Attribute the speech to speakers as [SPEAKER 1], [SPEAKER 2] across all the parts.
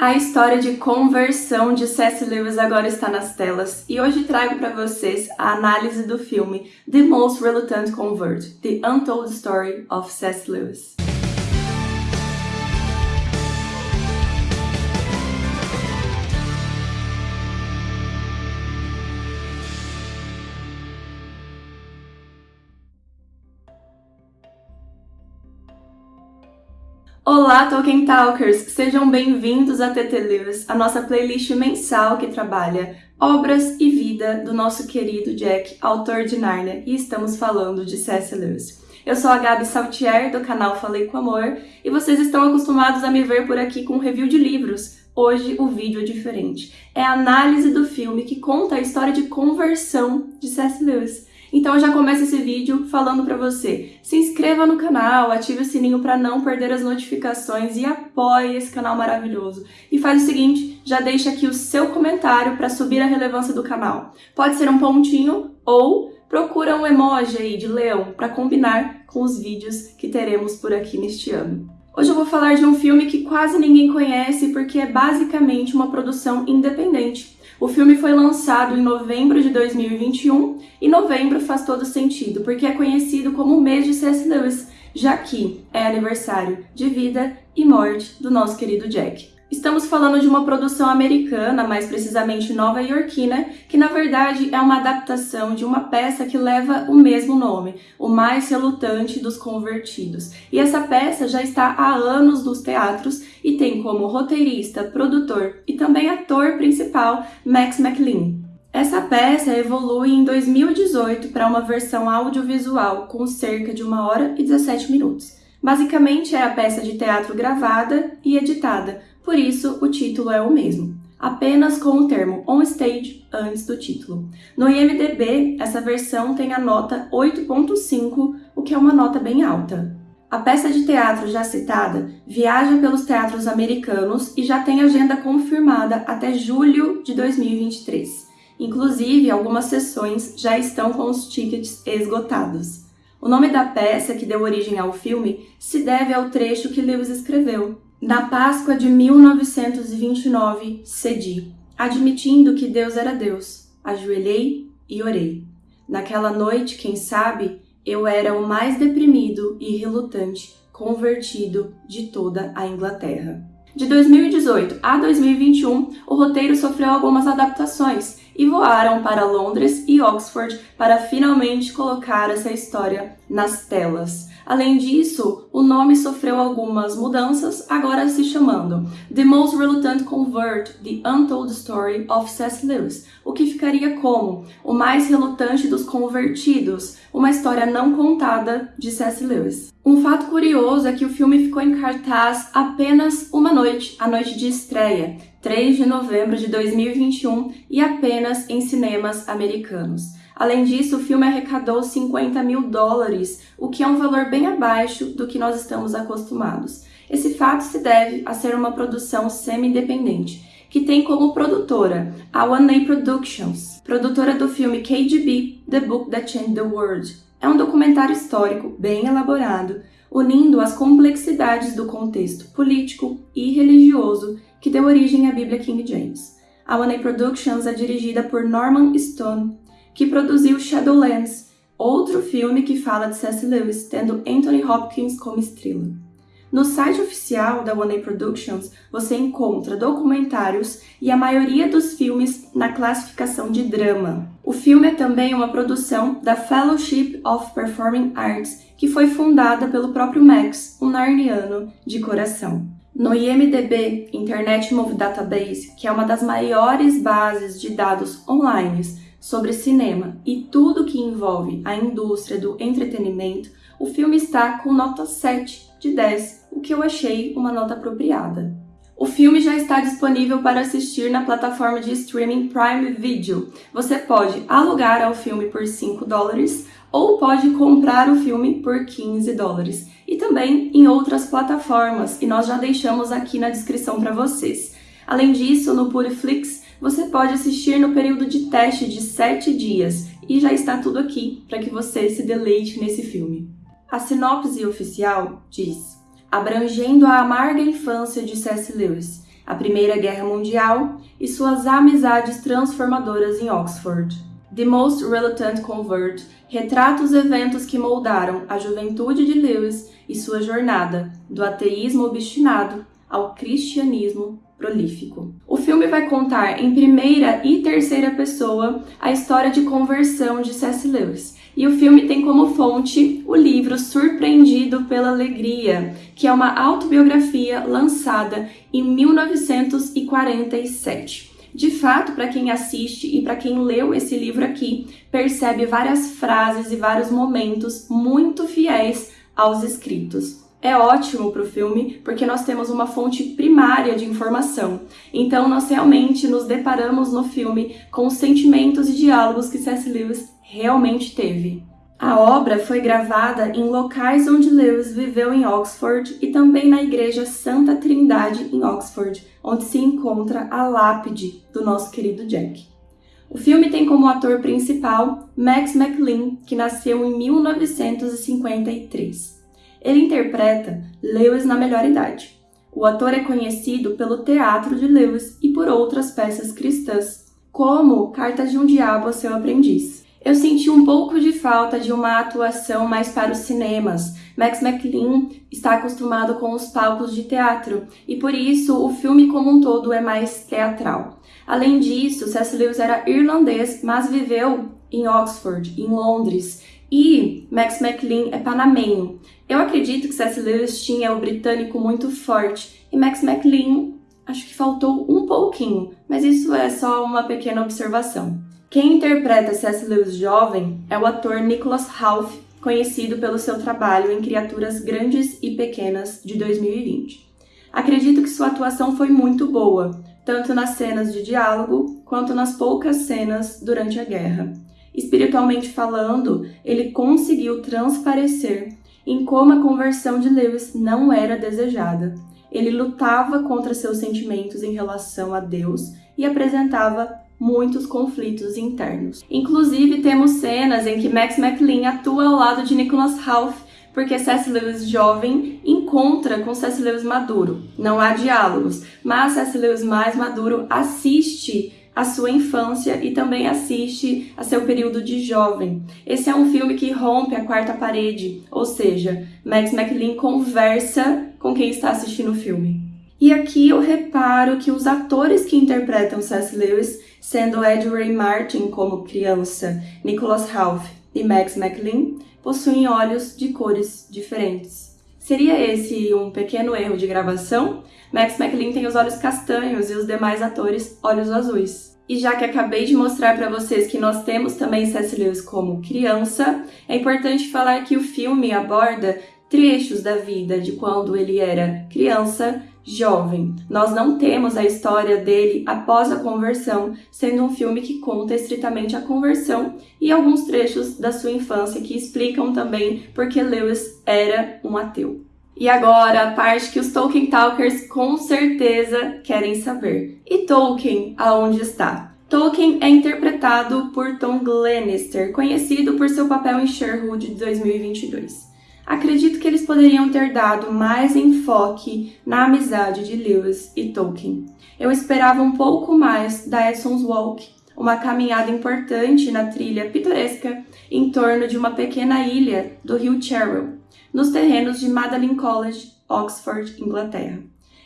[SPEAKER 1] A história de conversão de C.S. Lewis agora está nas telas e hoje trago para vocês a análise do filme The Most Reluctant Convert, The Untold Story of C.S. Lewis. Olá, Tolkien Talkers! Sejam bem-vindos a TT Lewis, a nossa playlist mensal que trabalha obras e vida do nosso querido Jack, autor de Narnia, e estamos falando de C.S. Lewis. Eu sou a Gabi Saltier, do canal Falei com Amor, e vocês estão acostumados a me ver por aqui com review de livros. Hoje o vídeo é diferente. É a análise do filme que conta a história de conversão de C.S. Lewis. Então eu já começo esse vídeo falando para você, se inscreva no canal, ative o sininho para não perder as notificações e apoie esse canal maravilhoso. E faz o seguinte, já deixa aqui o seu comentário para subir a relevância do canal. Pode ser um pontinho ou procura um emoji aí de leão para combinar com os vídeos que teremos por aqui neste ano. Hoje eu vou falar de um filme que quase ninguém conhece porque é basicamente uma produção independente. O filme foi lançado em novembro de 2021 e novembro faz todo sentido, porque é conhecido como o mês de C.S. Lewis, já que é aniversário de vida e morte do nosso querido Jack. Estamos falando de uma produção americana, mais precisamente nova-iorquina, que na verdade é uma adaptação de uma peça que leva o mesmo nome, O Mais Relutante dos Convertidos. E essa peça já está há anos nos teatros e tem como roteirista, produtor e também ator principal Max McLean. Essa peça evolui em 2018 para uma versão audiovisual com cerca de 1 hora e 17 minutos. Basicamente é a peça de teatro gravada e editada, por isso o título é o mesmo, apenas com o termo on stage antes do título. No IMDB, essa versão tem a nota 8.5, o que é uma nota bem alta. A peça de teatro já citada viaja pelos teatros americanos e já tem agenda confirmada até julho de 2023. Inclusive, algumas sessões já estão com os tickets esgotados. O nome da peça que deu origem ao filme se deve ao trecho que Lewis escreveu, na Páscoa de 1929, cedi, admitindo que Deus era Deus. Ajoelhei e orei. Naquela noite, quem sabe, eu era o mais deprimido e relutante convertido de toda a Inglaterra. De 2018 a 2021, o roteiro sofreu algumas adaptações e voaram para Londres e Oxford para finalmente colocar essa história nas telas. Além disso, o nome sofreu algumas mudanças, agora se chamando The Most Reluctant Convert, The Untold Story of C.S. Lewis, o que ficaria como O Mais Relutante dos Convertidos, uma história não contada de C.S. Lewis. Um fato curioso é que o filme ficou em cartaz apenas uma noite, a noite de estreia, 3 de novembro de 2021, e apenas em cinemas americanos. Além disso, o filme arrecadou 50 mil dólares, o que é um valor bem abaixo do que nós estamos acostumados. Esse fato se deve a ser uma produção semi-independente, que tem como produtora a One A Productions, produtora do filme KGB, The Book That Changed the World. É um documentário histórico bem elaborado, unindo as complexidades do contexto político e religioso que deu origem à Bíblia King James. A One A Productions é dirigida por Norman Stone, que produziu Shadowlands, outro filme que fala de C.S. Lewis, tendo Anthony Hopkins como estrela. No site oficial da One A Productions, você encontra documentários e a maioria dos filmes na classificação de drama. O filme é também uma produção da Fellowship of Performing Arts, que foi fundada pelo próprio Max, um narniano de coração. No IMDB, Internet Movie Database, que é uma das maiores bases de dados online sobre cinema e tudo que envolve a indústria do entretenimento, o filme está com nota 7 de 10, o que eu achei uma nota apropriada. O filme já está disponível para assistir na plataforma de streaming Prime Video. Você pode alugar o filme por 5 dólares ou pode comprar o filme por 15 dólares. E também em outras plataformas, e nós já deixamos aqui na descrição para vocês. Além disso, no Puriflix você pode assistir no período de teste de 7 dias e já está tudo aqui para que você se deleite nesse filme. A sinopse oficial diz: Abrangendo a amarga infância de C.S. Lewis, a Primeira Guerra Mundial e suas amizades transformadoras em Oxford. The Most Reluctant Convert retrata os eventos que moldaram a juventude de Lewis e sua jornada do ateísmo obstinado ao cristianismo prolífico. O filme vai contar em primeira e terceira pessoa a história de conversão de C.S. Lewis. E o filme tem como fonte o livro Surpreendido pela Alegria, que é uma autobiografia lançada em 1947. De fato, para quem assiste e para quem leu esse livro aqui, percebe várias frases e vários momentos muito fiéis aos escritos é ótimo para o filme porque nós temos uma fonte primária de informação. Então, nós realmente nos deparamos no filme com os sentimentos e diálogos que C.S. Lewis realmente teve. A obra foi gravada em locais onde Lewis viveu em Oxford e também na Igreja Santa Trindade em Oxford, onde se encontra a lápide do nosso querido Jack. O filme tem como ator principal Max McLean, que nasceu em 1953. Ele interpreta Lewis na melhor idade. O ator é conhecido pelo Teatro de Lewis e por outras peças cristãs, como Cartas de um Diabo a seu aprendiz. Eu senti um pouco de falta de uma atuação mais para os cinemas. Max McLean está acostumado com os palcos de teatro e por isso o filme como um todo é mais teatral. Além disso, C.S. Lewis era irlandês, mas viveu em Oxford, em Londres, e Max McLean é panamenho. Eu acredito que C.S. Lewis tinha o britânico muito forte e Max McLean acho que faltou um pouquinho, mas isso é só uma pequena observação. Quem interpreta C.S. Lewis jovem é o ator Nicholas Half, conhecido pelo seu trabalho em Criaturas Grandes e Pequenas de 2020. Acredito que sua atuação foi muito boa, tanto nas cenas de diálogo quanto nas poucas cenas durante a guerra. Espiritualmente falando, ele conseguiu transparecer em como a conversão de Lewis não era desejada. Ele lutava contra seus sentimentos em relação a Deus e apresentava muitos conflitos internos. Inclusive, temos cenas em que Max McLean atua ao lado de Nicholas Half, porque C.S. Lewis jovem encontra com C.S. Lewis maduro. Não há diálogos, mas C.S. Lewis mais maduro assiste a sua infância e também assiste a seu período de jovem. Esse é um filme que rompe a quarta parede, ou seja, Max McLean conversa com quem está assistindo o filme. E aqui eu reparo que os atores que interpretam C.S. Lewis, sendo Ed Ray Martin como criança, Nicholas Half e Max McLean, possuem olhos de cores diferentes. Seria esse um pequeno erro de gravação? Max McLean tem os olhos castanhos e os demais atores olhos azuis. E já que acabei de mostrar para vocês que nós temos também C.S. Lewis como criança, é importante falar que o filme aborda trechos da vida de quando ele era criança, jovem. Nós não temos a história dele após a conversão, sendo um filme que conta estritamente a conversão e alguns trechos da sua infância que explicam também porque Lewis era um ateu. E agora, a parte que os Tolkien Talkers com certeza querem saber. E Tolkien, aonde está? Tolkien é interpretado por Tom Glenister, conhecido por seu papel em Sherwood de 2022. Acredito que eles poderiam ter dado mais enfoque na amizade de Lewis e Tolkien. Eu esperava um pouco mais da Edson's Walk, uma caminhada importante na trilha pitoresca em torno de uma pequena ilha do rio Cherwell, nos terrenos de Magdalen College, Oxford, Inglaterra.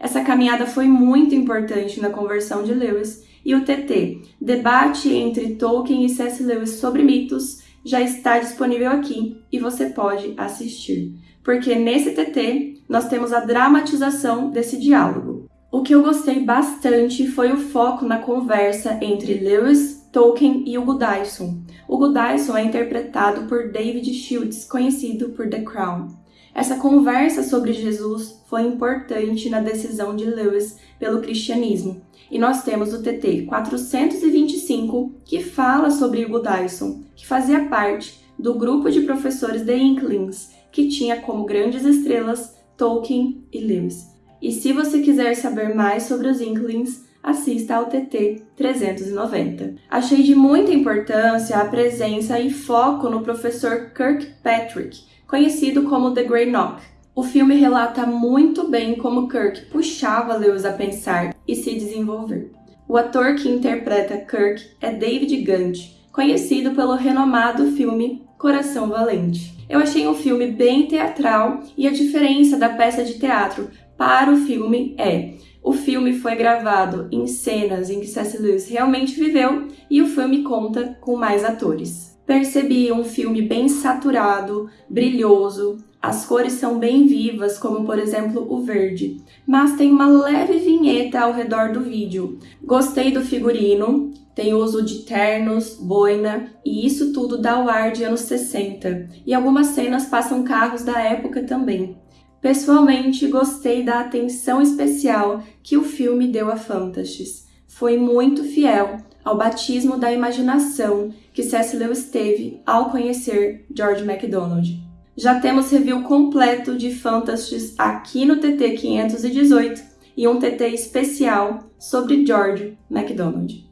[SPEAKER 1] Essa caminhada foi muito importante na conversão de Lewis e o TT, debate entre Tolkien e C.S. Lewis sobre mitos, já está disponível aqui e você pode assistir, porque nesse TT nós temos a dramatização desse diálogo. O que eu gostei bastante foi o foco na conversa entre Lewis, Tolkien e Hugo Dyson. Hugo Dyson é interpretado por David Shields, conhecido por The Crown. Essa conversa sobre Jesus foi importante na decisão de Lewis pelo cristianismo. E nós temos o TT 425, que fala sobre Hugo Dyson, que fazia parte do grupo de professores The Inklings, que tinha como grandes estrelas Tolkien e Lewis. E se você quiser saber mais sobre os Inklings, assista ao TT 390. Achei de muita importância a presença e foco no professor Kirkpatrick, conhecido como The Grey Knock. O filme relata muito bem como Kirk puxava Lewis a pensar e se desenvolver. O ator que interpreta Kirk é David Gant, conhecido pelo renomado filme Coração Valente. Eu achei o um filme bem teatral e a diferença da peça de teatro para o filme é o filme foi gravado em cenas em que C.S. Lewis realmente viveu e o filme conta com mais atores. Percebi um filme bem saturado, brilhoso, as cores são bem vivas, como por exemplo o verde, mas tem uma leve vinheta ao redor do vídeo. Gostei do figurino, tem uso de ternos, boina, e isso tudo dá o ar de anos 60. E algumas cenas passam carros da época também. Pessoalmente, gostei da atenção especial que o filme deu a Fantasties. Foi muito fiel ao batismo da imaginação que C.S. Lewis teve ao conhecer George MacDonald. Já temos review completo de Fantasties aqui no TT 518 e um TT especial sobre George MacDonald.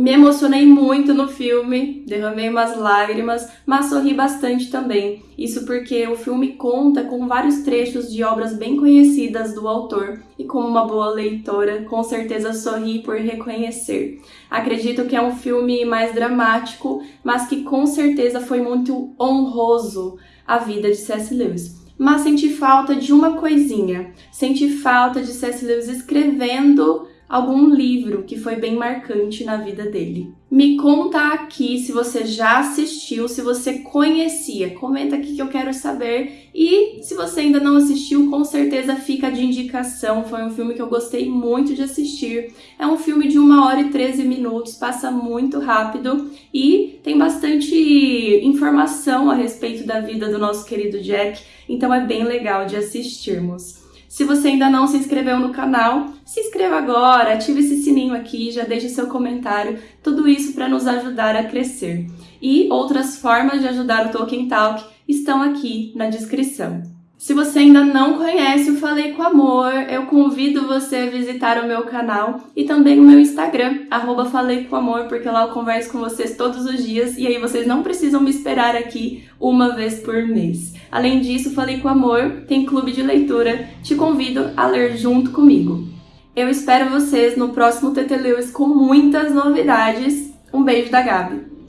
[SPEAKER 1] Me emocionei muito no filme, derramei umas lágrimas, mas sorri bastante também. Isso porque o filme conta com vários trechos de obras bem conhecidas do autor e como uma boa leitora, com certeza sorri por reconhecer. Acredito que é um filme mais dramático, mas que com certeza foi muito honroso à vida de C.S. Lewis mas senti falta de uma coisinha. Senti falta de C.S. Lewis escrevendo algum livro que foi bem marcante na vida dele. Me conta aqui se você já assistiu, se você conhecia, comenta aqui que eu quero saber. E se você ainda não assistiu, com certeza fica de indicação. Foi um filme que eu gostei muito de assistir. É um filme de 1 hora e 13 minutos, passa muito rápido e tem bastante informação a respeito da vida do nosso querido Jack, então é bem legal de assistirmos. Se você ainda não se inscreveu no canal, se inscreva agora, ative esse sininho aqui, já deixe seu comentário, tudo isso para nos ajudar a crescer. E outras formas de ajudar o Tolkien Talk estão aqui na descrição. Se você ainda não conhece o Falei com Amor, eu convido você a visitar o meu canal e também o meu Instagram, arroba Falei com Amor, porque lá eu converso com vocês todos os dias e aí vocês não precisam me esperar aqui uma vez por mês. Além disso, Falei com Amor tem clube de leitura, te convido a ler junto comigo. Eu espero vocês no próximo TT Lewis com muitas novidades. Um beijo da Gabi!